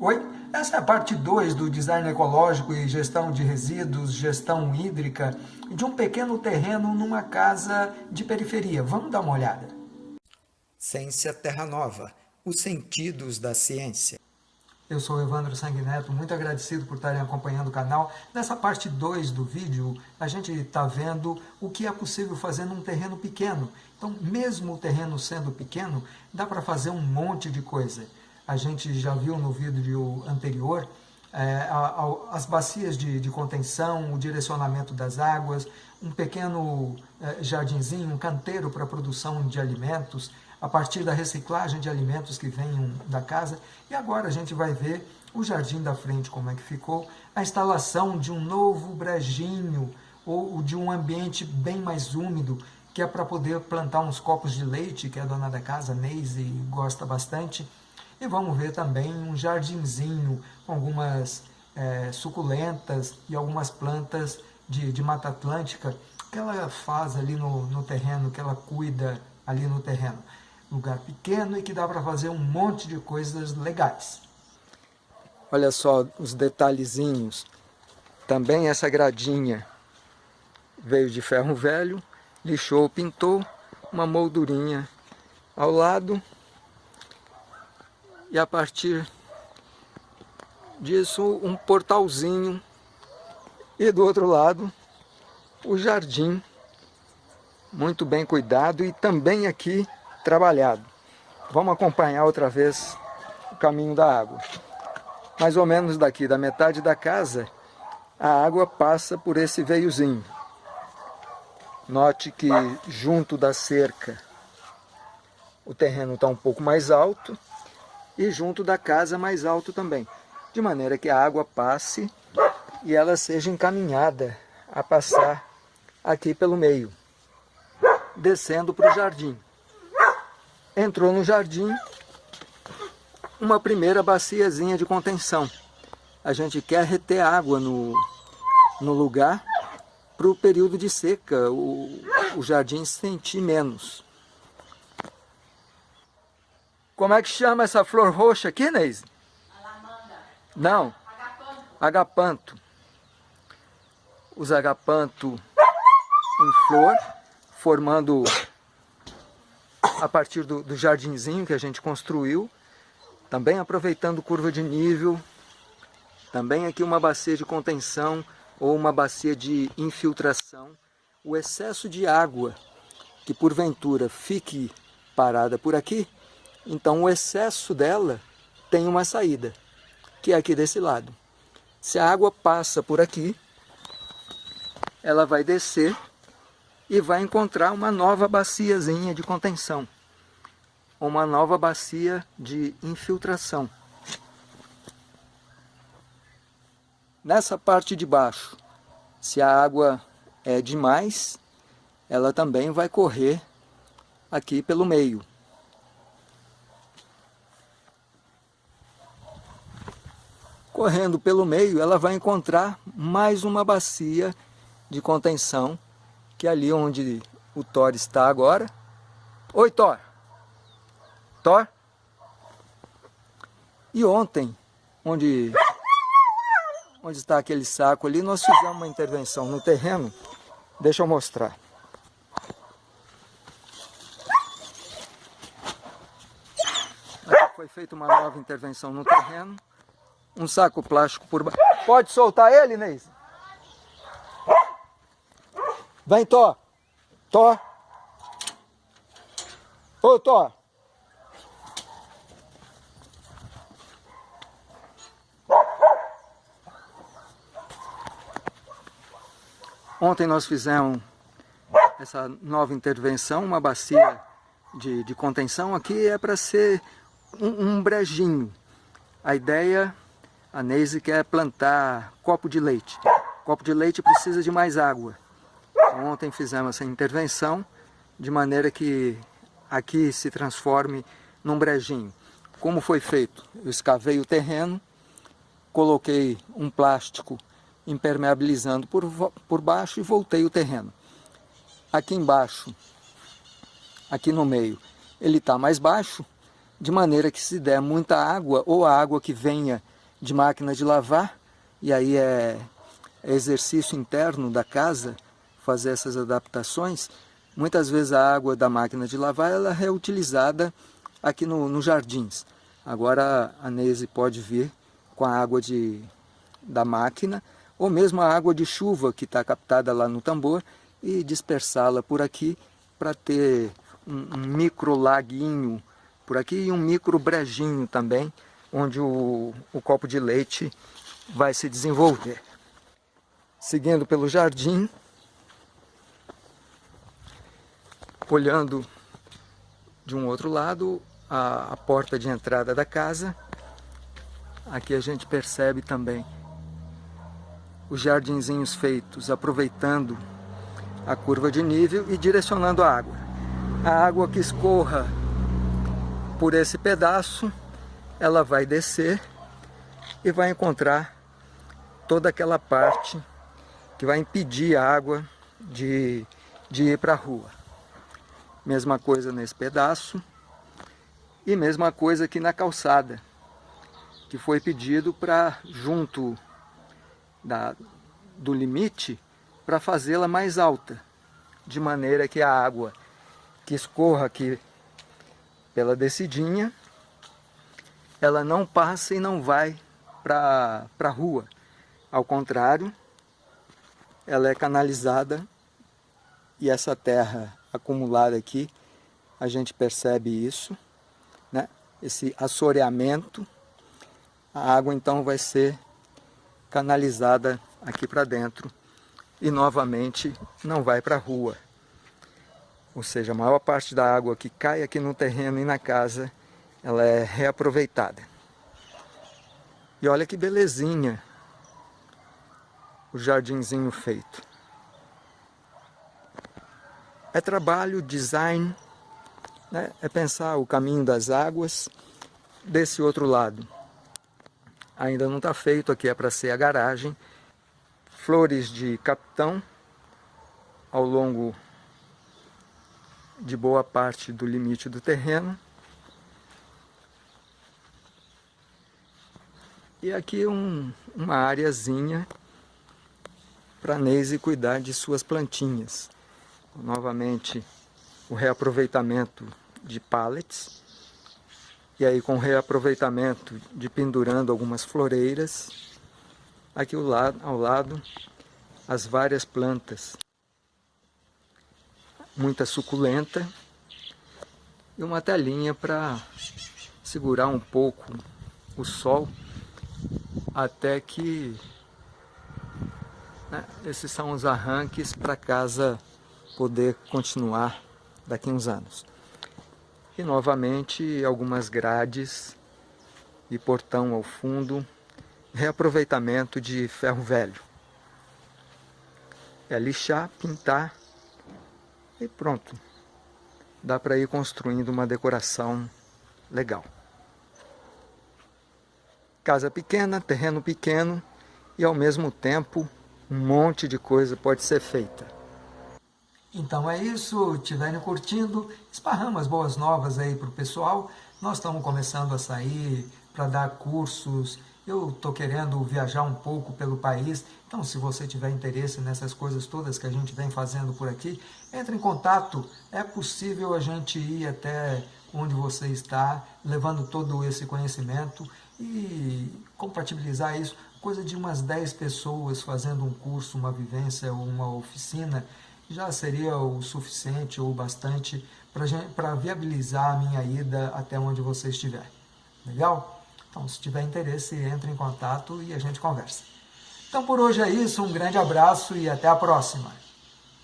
Oi, essa é a parte 2 do design ecológico e gestão de resíduos, gestão hídrica de um pequeno terreno numa casa de periferia. Vamos dar uma olhada. Ciência Terra Nova, os sentidos da ciência. Eu sou Evandro Sanguineto, muito agradecido por estarem acompanhando o canal. Nessa parte 2 do vídeo, a gente está vendo o que é possível fazer num terreno pequeno. Então, mesmo o terreno sendo pequeno, dá para fazer um monte de coisa. A gente já viu no vídeo anterior é, as bacias de, de, contenção, o direcionamento das águas, um pequeno é, jardinzinho, um canteiro para a produção de alimentos, a partir da reciclagem de alimentos que venham da casa. E agora a gente vai ver o jardim da frente, como é que ficou, a instalação de um novo brejinho ou de um ambiente bem mais úmido, que é para poder plantar uns copos de leite, que a dona da casa, Neise, gosta bastante. E vamos ver também um jardinzinho com algumas é, suculentas e algumas plantas de, de Mata Atlântica que ela faz ali no, no terreno, que ela cuida ali no terreno lugar pequeno e que dá para fazer um monte de coisas legais. Olha só os detalhezinhos. Também essa gradinha veio de ferro velho, lixou, pintou uma moldurinha ao lado e a partir disso um portalzinho e do outro lado o jardim muito bem cuidado e também aqui trabalhado. Vamos acompanhar outra vez o caminho da água. Mais ou menos daqui da metade da casa, a água passa por esse veiozinho. Note que junto da cerca o terreno está um pouco mais alto e junto da casa mais alto também. De maneira que a água passe e ela seja encaminhada a passar aqui pelo meio, descendo para o jardim entrou no jardim uma primeira baciazinha de contenção. A gente quer reter água no, no lugar para o período de seca, o, o jardim sentir menos. Como é que chama essa flor roxa aqui, Neise? Alamanda. Não. Agapanto. Agapanto. Os agapanto em flor, formando a partir do, do jardinzinho que a gente construiu, também aproveitando curva de nível, também aqui uma bacia de contenção ou uma bacia de infiltração. O excesso de água que porventura fique parada por aqui, então o excesso dela tem uma saída, que é aqui desse lado. Se a água passa por aqui, ela vai descer e vai encontrar uma nova baciazinha de contenção, uma nova bacia de infiltração. Nessa parte de baixo, se a água é demais, ela também vai correr aqui pelo meio. Correndo pelo meio, ela vai encontrar mais uma bacia de contenção que é ali onde o Thor está agora. Oi, Thor! Thor? E ontem, onde, onde está aquele saco ali, nós fizemos uma intervenção no terreno. Deixa eu mostrar. Aqui foi feita uma nova intervenção no terreno. Um saco plástico por baixo. Pode soltar ele, Neise? Vem, Tó. Tó. Ô, Tó. Ontem nós fizemos essa nova intervenção, uma bacia de, de contenção. Aqui é para ser um, um brejinho. A ideia, a Neise quer plantar copo de leite. Copo de leite precisa de mais água. Ontem fizemos essa intervenção de maneira que aqui se transforme num brejinho. Como foi feito? Eu escavei o terreno, coloquei um plástico impermeabilizando por, por baixo e voltei o terreno. Aqui embaixo, aqui no meio, ele está mais baixo, de maneira que se der muita água, ou a água que venha de máquina de lavar, e aí é, exercício interno da casa fazer essas adaptações, muitas vezes a água da máquina de lavar ela é reutilizada aqui no, nos jardins. Agora a Neise pode vir com a água de, da máquina, ou mesmo a água de chuva que está captada lá no tambor, e dispersá-la por aqui para ter um, um micro laguinho por aqui e um micro brejinho também, onde o, o copo de leite vai se desenvolver. Seguindo pelo jardim, olhando de um outro lado a, a porta de entrada da casa, aqui a gente percebe também os jardinzinhos feitos aproveitando a curva de nível e direcionando a água. A água que escorra por esse pedaço, ela vai descer e vai encontrar toda aquela parte que vai impedir a água de, de ir para a rua. Mesma coisa nesse pedaço e mesma coisa aqui na calçada, que foi pedido para junto da, do limite para fazê-la mais alta, de maneira que a água que escorra aqui pela descidinha, ela não passa e não vai para a rua. Ao contrário, ela é canalizada e essa terra acumulada aqui, a gente percebe isso, né? esse assoreamento, a água então vai ser canalizada aqui para dentro e novamente não vai para a rua. Ou seja, a maior parte da água que cai aqui no terreno e na casa, ela é reaproveitada. E olha que belezinha o jardinzinho feito. É trabalho, design, né? é pensar o caminho das águas desse outro lado. Ainda não está feito, aqui é para ser a garagem, flores de capitão ao longo de boa parte do limite do terreno. E aqui um, uma areazinha para Neise cuidar de suas plantinhas. Novamente o reaproveitamento de pallets. E aí com o reaproveitamento de pendurando algumas floreiras Aqui ao lado, ao lado as várias plantas. Muita suculenta e uma telinha para segurar um pouco o sol até que né, esses são os arranques para casa poder continuar daqui uns anos. E novamente algumas grades e portão ao fundo reaproveitamento de ferro velho. É lixar, pintar e pronto. Dá para ir construindo uma decoração legal. Casa pequena, terreno pequeno e ao mesmo tempo um monte de coisa pode ser feita. Então é isso, estiverem curtindo, esparramos boas novas aí para o pessoal. Nós estamos começando a sair para dar cursos eu estou querendo viajar um pouco pelo país, então se você tiver interesse nessas coisas todas que a gente vem fazendo por aqui, entre em contato, é possível a gente ir até onde você está, levando todo esse conhecimento e compatibilizar isso, coisa de umas 10 pessoas fazendo um curso, uma vivência ou uma oficina, já seria o suficiente ou bastante para viabilizar a minha ida até onde você estiver. Legal? Então, se tiver interesse, entre em contato e a gente conversa. Então, por hoje é isso. Um grande abraço e até a próxima.